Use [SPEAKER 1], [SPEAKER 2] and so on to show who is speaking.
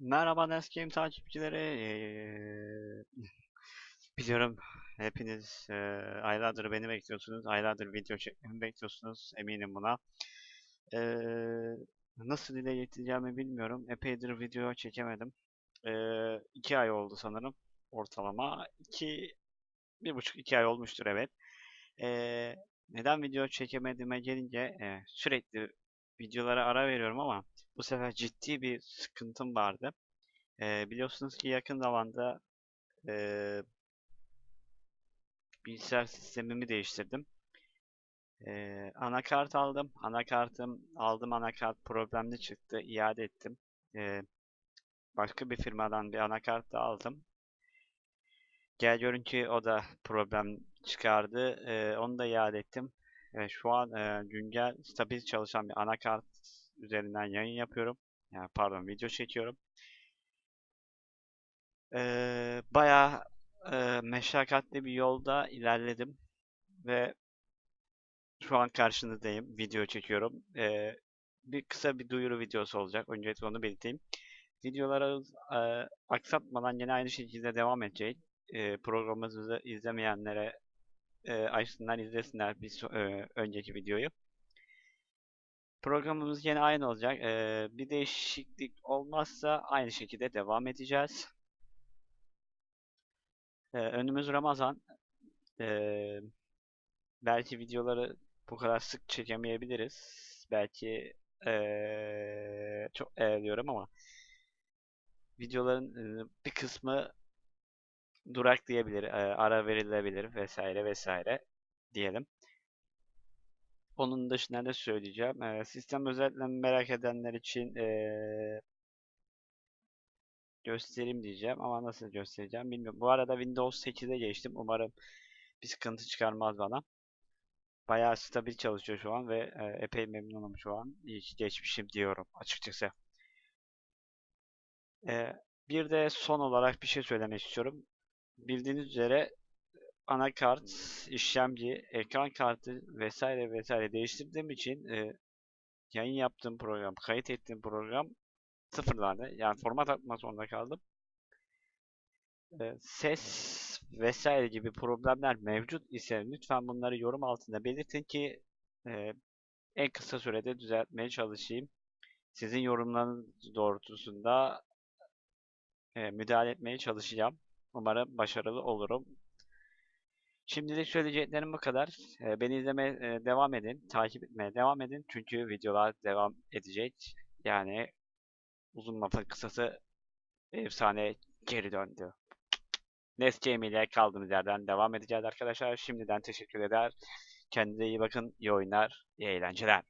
[SPEAKER 1] Merhaba Nescam takipçileri. Eee, biliyorum hepiniz eee, aylardır beni bekliyorsunuz. Aylardır video çekmemi bekliyorsunuz. Eminim buna. Eee, nasıl dile getireceğimi bilmiyorum. Epeydir video çekemedim. Eee iki ay oldu sanırım. Ortalama. iki, bir buçuk iki ay olmuştur evet. Eee, neden video çekemediğime gelince eee, sürekli videolara ara veriyorum ama bu sefer ciddi bir sıkıntım vardı. Ee, biliyorsunuz ki yakın zamanda e, bilgisayar sistemimi değiştirdim. Ee, anakart aldım. Anakartım aldım anakart problemli çıktı. İade ettim. Ee, başka bir firmadan bir anakart da aldım. Gel görün ki o da problem çıkardı. Ee, onu da iade ettim. Ee, şu an e, güncel stabil çalışan bir anakart üzerinden yayın yapıyorum. Yani pardon video çekiyorum. Ee, bayağı e, meşakkatli bir yolda ilerledim ve şu an karşınızdayım. Video çekiyorum. Ee, bir kısa bir duyuru videosu olacak. Öncelikle onu belirteyim. Videoları e, aksatmadan yine aynı şekilde devam edecek. E, programımızı izlemeyenlere e, açsınlar izlesinler bir e, önceki videoyu. Programımız yine aynı olacak. E, bir değişiklik olmazsa aynı şekilde devam edeceğiz. E, önümüz Ramazan. E, belki videoları bu kadar sık çekemeyebiliriz. Belki e, çok e, diyorum ama videoların e, bir kısmı duraklayabilir, e, ara verilebilir vesaire vesaire diyelim. Onun dışında ne söyleyeceğim? E, sistem özelliklerini merak edenler için e, göstereyim diyeceğim ama nasıl göstereceğim bilmiyorum. Bu arada Windows 8'e geçtim. Umarım bir sıkıntı çıkarmaz bana. Bayağı stabil çalışıyor şu an ve epey memnunum şu an. İyi geçmişim diyorum açıkçası. Bir de son olarak bir şey söylemek istiyorum. Bildiğiniz üzere anakart, işlemci, ekran kartı vesaire vesaire değiştirdiğim için e, yayın yaptığım program, kayıt ettiğim program sıfırlandı. Yani format atmak zorunda kaldım. E, ses vesaire gibi problemler mevcut ise lütfen bunları yorum altında belirtin ki e, en kısa sürede düzeltmeye çalışayım. Sizin yorumlarınız doğrultusunda e, müdahale etmeye çalışacağım. Umarım başarılı olurum. Şimdilik söyleyeceklerim bu kadar. E, beni izlemeye e, devam edin, takip etmeye devam edin. Çünkü videolar devam edecek. Yani uzun lafın kısası efsane geri döndü. Nescam ile kaldığımız yerden devam edeceğiz arkadaşlar. Şimdiden teşekkür eder. Kendinize iyi bakın. İyi oyunlar, iyi eğlenceler.